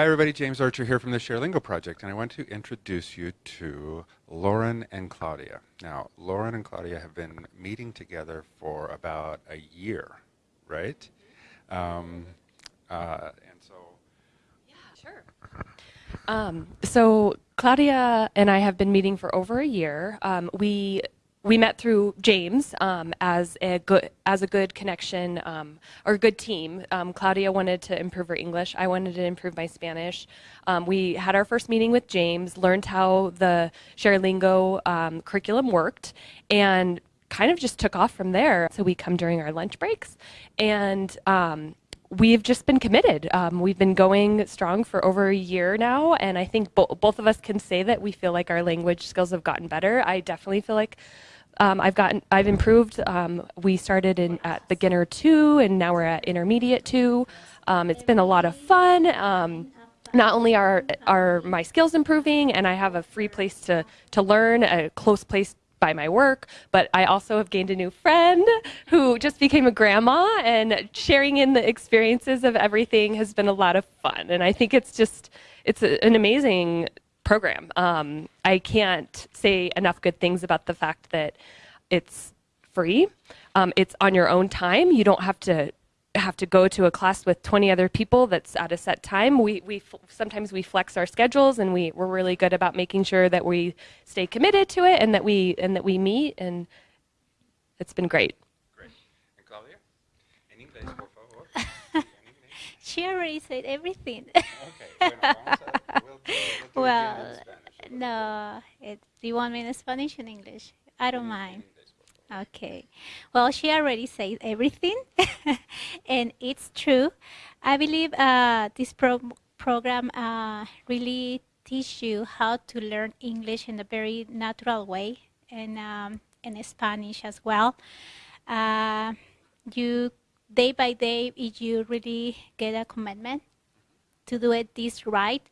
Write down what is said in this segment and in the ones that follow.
Hi everybody, James Archer here from the ShareLingo Project, and I want to introduce you to Lauren and Claudia. Now, Lauren and Claudia have been meeting together for about a year, right? Um, uh, and so... Yeah, sure. Um, so Claudia and I have been meeting for over a year. Um, we we met through James um, as a good as a good connection um, or a good team. Um, Claudia wanted to improve her English. I wanted to improve my Spanish. Um, we had our first meeting with James, learned how the ShareLingo um, curriculum worked, and kind of just took off from there. So we come during our lunch breaks, and um, we've just been committed. Um, we've been going strong for over a year now, and I think bo both of us can say that we feel like our language skills have gotten better. I definitely feel like um, I've gotten, I've improved. Um, we started in at beginner two, and now we're at intermediate two. Um, it's been a lot of fun. Um, not only are are my skills improving, and I have a free place to to learn, a close place by my work, but I also have gained a new friend who just became a grandma and sharing in the experiences of everything has been a lot of fun. And I think it's just, it's a, an amazing program. Um, I can't say enough good things about the fact that it's free. Um, it's on your own time. You don't have to have to go to a class with 20 other people that's at a set time. We, we sometimes we flex our schedules and we, we're really good about making sure that we stay committed to it and that we and that we meet and it's been great. Great. And Claudia? En inglés, por favor. she already said everything. okay. Bueno, well, no. It, do you want me in Spanish or in English? I don't mind. Okay. Well, she already said everything, and it's true. I believe uh, this pro program uh, really teach you how to learn English in a very natural way, and um, in Spanish as well. Uh, you day by day, if you really get a commitment to do it this right,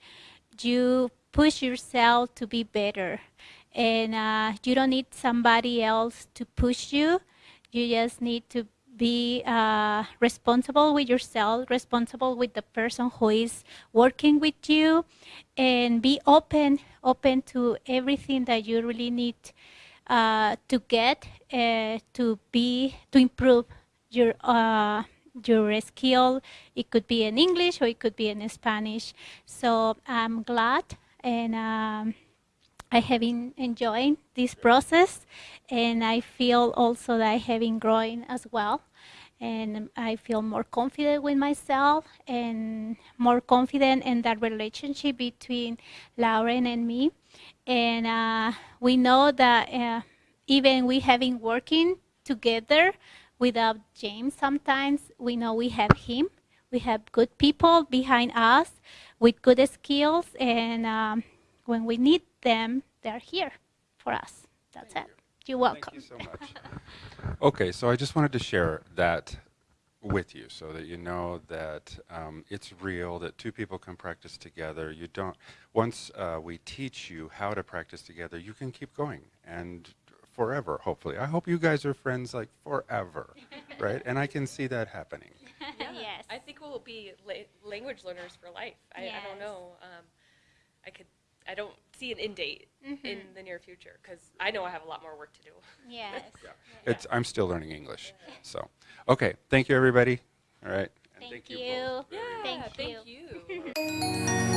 you push yourself to be better. And uh, you don't need somebody else to push you. You just need to be uh, responsible with yourself, responsible with the person who is working with you, and be open, open to everything that you really need uh, to get uh, to be to improve your uh, your skill. It could be in English or it could be in Spanish. So I'm glad and um, I have been enjoying this process and I feel also that I have been growing as well and I feel more confident with myself and more confident in that relationship between Lauren and me and uh, we know that uh, even we have been working together without James sometimes we know we have him we have good people behind us with good skills and um, when we need them, they're here for us. That's Thank it. You. You're welcome. Thank you so much. okay, so I just wanted to share that with you so that you know that um, it's real, that two people can practice together. You don't, once uh, we teach you how to practice together, you can keep going and forever, hopefully. I hope you guys are friends like forever, right? And I can see that happening. Yeah, yes. I think we'll be la language learners for life. I, yes. I don't know. Um, I could I don't see an end date mm-hmm. in the near future because I know I have a lot more work to do. Yes. yeah. It's, I'm still learning English. So, okay. Thank you, everybody. All right. And thank, thank you. you yeah, thank, thank you.